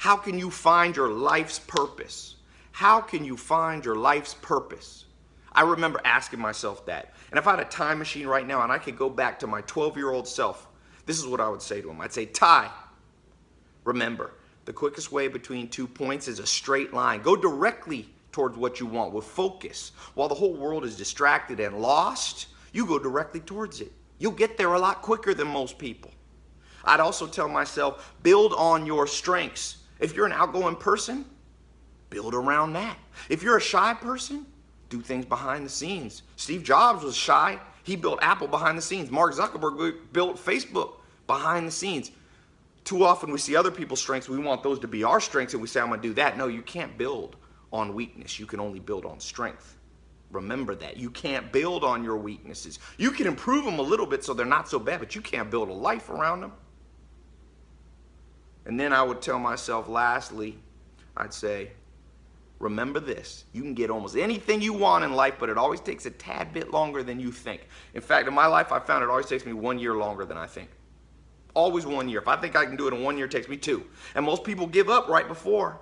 How can you find your life's purpose? How can you find your life's purpose? I remember asking myself that. And if I had a time machine right now and I could go back to my 12 year old self, this is what I would say to him. I'd say, Ty, remember, the quickest way between two points is a straight line. Go directly towards what you want with focus. While the whole world is distracted and lost, you go directly towards it. You'll get there a lot quicker than most people. I'd also tell myself, build on your strengths. If you're an outgoing person, build around that. If you're a shy person, do things behind the scenes. Steve Jobs was shy. He built Apple behind the scenes. Mark Zuckerberg built Facebook behind the scenes. Too often we see other people's strengths. We want those to be our strengths and we say, I'm going to do that. No, you can't build on weakness. You can only build on strength. Remember that. You can't build on your weaknesses. You can improve them a little bit so they're not so bad, but you can't build a life around them. And then I would tell myself, lastly, I'd say, remember this. You can get almost anything you want in life, but it always takes a tad bit longer than you think. In fact, in my life, I found it always takes me one year longer than I think. Always one year. If I think I can do it in one year, it takes me two. And most people give up right before.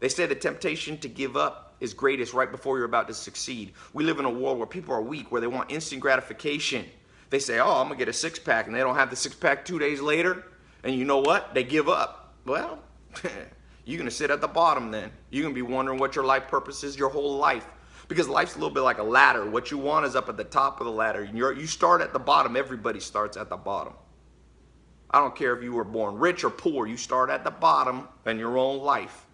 They say the temptation to give up is greatest right before you're about to succeed. We live in a world where people are weak, where they want instant gratification. They say, oh, I'm going to get a six pack, and they don't have the six pack two days later. And you know what? They give up. Well, you're going to sit at the bottom then. You're going to be wondering what your life purpose is your whole life. Because life's a little bit like a ladder. What you want is up at the top of the ladder. You're, you start at the bottom. Everybody starts at the bottom. I don't care if you were born rich or poor. You start at the bottom in your own life.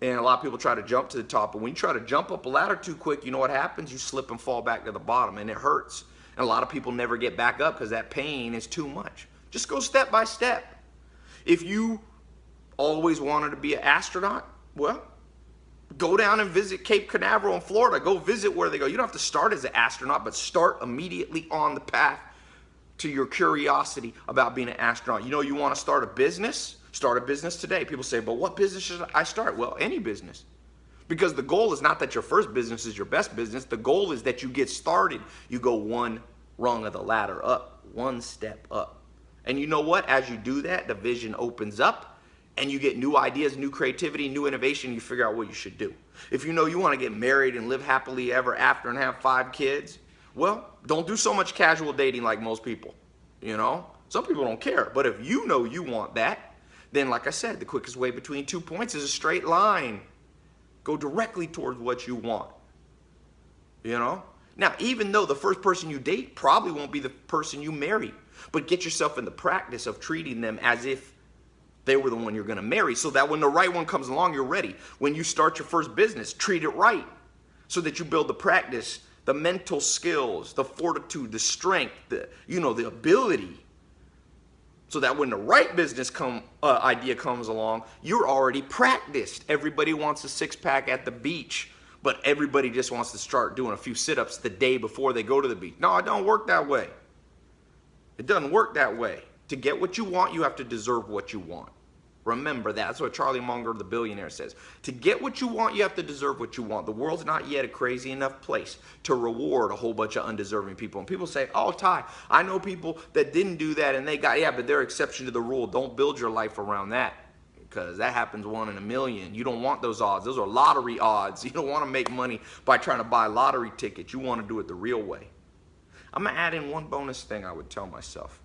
And a lot of people try to jump to the top. But when you try to jump up a ladder too quick, you know what happens? You slip and fall back to the bottom, and it hurts. And a lot of people never get back up because that pain is too much. Just go step by step. If you always wanted to be an astronaut, well, go down and visit Cape Canaveral in Florida. Go visit where they go. You don't have to start as an astronaut, but start immediately on the path to your curiosity about being an astronaut. You know, you want to start a business? Start a business today. People say, but what business should I start? Well, any business. Because the goal is not that your first business is your best business. The goal is that you get started. You go one rung of the ladder up, one step up. And you know what? As you do that, the vision opens up and you get new ideas, new creativity, new innovation. You figure out what you should do. If you know you want to get married and live happily ever after and have five kids, well, don't do so much casual dating like most people. You know, some people don't care. But if you know you want that, then like I said, the quickest way between two points is a straight line. Go directly towards what you want. You know? Now, even though the first person you date probably won't be the person you marry, but get yourself in the practice of treating them as if they were the one you're going to marry so that when the right one comes along, you're ready. When you start your first business, treat it right so that you build the practice, the mental skills, the fortitude, the strength, the, you know, the ability so that when the right business come, uh, idea comes along, you're already practiced. Everybody wants a six pack at the beach, but everybody just wants to start doing a few sit ups the day before they go to the beach. No, it don't work that way. It doesn't work that way. To get what you want, you have to deserve what you want. Remember that. That's what Charlie Munger, the billionaire, says. To get what you want, you have to deserve what you want. The world's not yet a crazy enough place to reward a whole bunch of undeserving people. And people say, oh, Ty, I know people that didn't do that and they got, yeah, but they're exception to the rule. Don't build your life around that because that happens one in a million. You don't want those odds. Those are lottery odds. You don't want to make money by trying to buy lottery tickets. You want to do it the real way. I'm going to add in one bonus thing I would tell myself.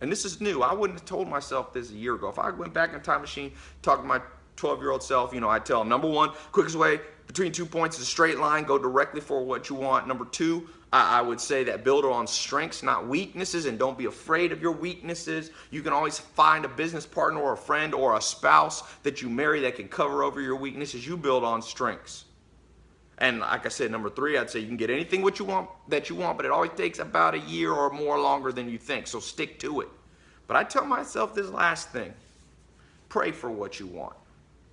And this is new. I wouldn't have told myself this a year ago. If I went back in time machine, talked to my 12 year old self, you know, I'd tell him number one, quickest way between two points is a straight line, go directly for what you want. Number two, I, I would say that build on strengths, not weaknesses, and don't be afraid of your weaknesses. You can always find a business partner or a friend or a spouse that you marry that can cover over your weaknesses. You build on strengths. And like I said, number three, I'd say you can get anything what you want that you want, but it always takes about a year or more longer than you think. So stick to it. But I tell myself this last thing. Pray for what you want.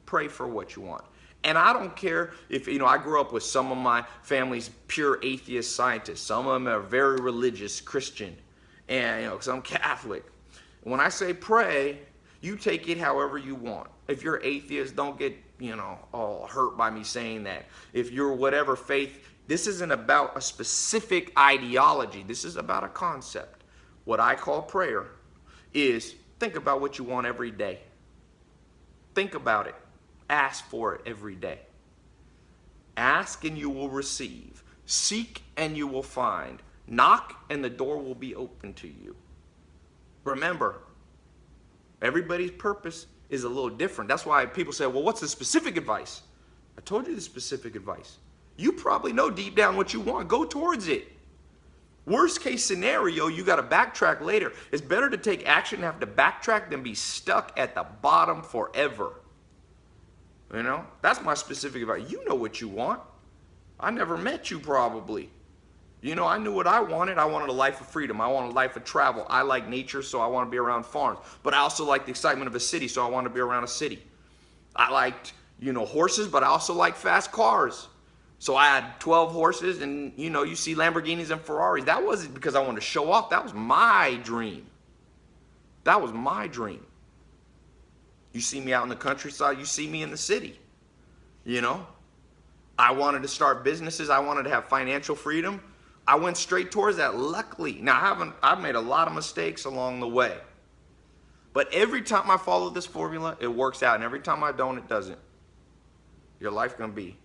Pray for what you want. And I don't care if, you know, I grew up with some of my family's pure atheist scientists. Some of them are very religious Christian. And, you know, I'm Catholic. When I say pray, you take it however you want. If you're atheist, don't get you know, all hurt by me saying that. If you're whatever faith, this isn't about a specific ideology. This is about a concept. What I call prayer is think about what you want every day. Think about it. Ask for it every day. Ask and you will receive. Seek and you will find. Knock and the door will be open to you. Remember, everybody's purpose is a little different. That's why people say, well, what's the specific advice? I told you the specific advice. You probably know deep down what you want. Go towards it. Worst case scenario, you got to backtrack later. It's better to take action and have to backtrack than be stuck at the bottom forever. You know, that's my specific advice. You know what you want. I never met you probably. You know, I knew what I wanted. I wanted a life of freedom. I wanted a life of travel. I like nature, so I want to be around farms. But I also like the excitement of a city, so I want to be around a city. I liked, you know, horses, but I also like fast cars. So I had 12 horses, and you know, you see Lamborghinis and Ferraris. That wasn't because I wanted to show off. That was my dream. That was my dream. You see me out in the countryside, you see me in the city. You know? I wanted to start businesses, I wanted to have financial freedom. I went straight towards that. Luckily, now I haven't I've made a lot of mistakes along the way. But every time I follow this formula, it works out. And every time I don't, it doesn't. Your life gonna be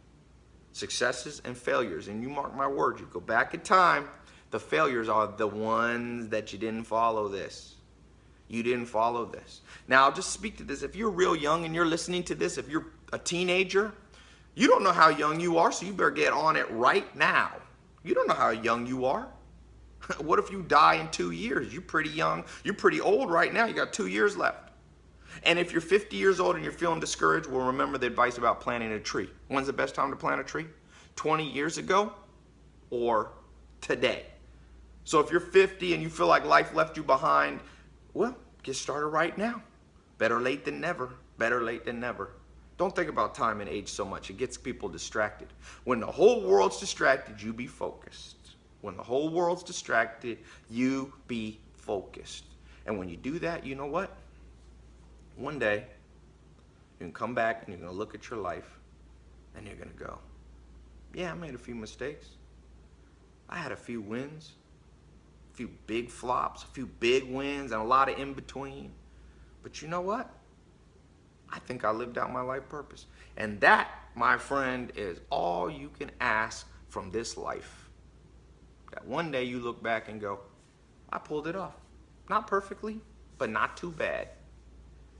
successes and failures. And you mark my words, you go back in time, the failures are the ones that you didn't follow this. You didn't follow this. Now, I'll just speak to this. If you're real young and you're listening to this, if you're a teenager, you don't know how young you are, so you better get on it right now. You don't know how young you are. what if you die in two years? You're pretty young. You're pretty old right now. You got two years left. And if you're 50 years old and you're feeling discouraged, well, remember the advice about planting a tree. When's the best time to plant a tree? 20 years ago or today? So if you're 50 and you feel like life left you behind, well, get started right now. Better late than never. Better late than never. Don't think about time and age so much. It gets people distracted. When the whole world's distracted, you be focused. When the whole world's distracted, you be focused. And when you do that, you know what? One day, you can come back and you're going to look at your life and you're going to go, yeah, I made a few mistakes. I had a few wins, a few big flops, a few big wins, and a lot of in between. But you know what? I think I lived out my life purpose. And that, my friend, is all you can ask from this life. That one day you look back and go, I pulled it off. Not perfectly, but not too bad.